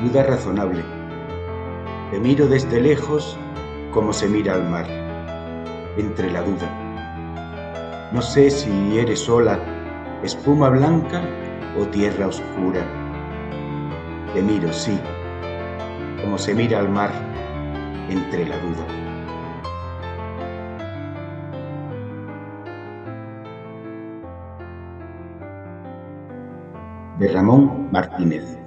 duda razonable. Te miro desde lejos como se mira al mar, entre la duda. No sé si eres sola espuma blanca o tierra oscura. Te miro, sí, como se mira al mar, entre la duda. De Ramón Martínez